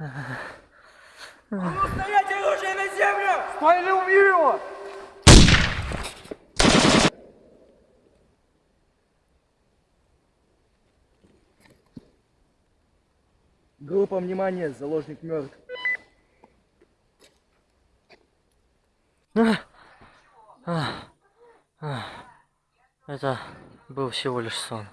Ну, стоять оружие на землю! Стой или убью его! Группа, внимание, заложник мертв. А, а, а. Это был всего лишь сон.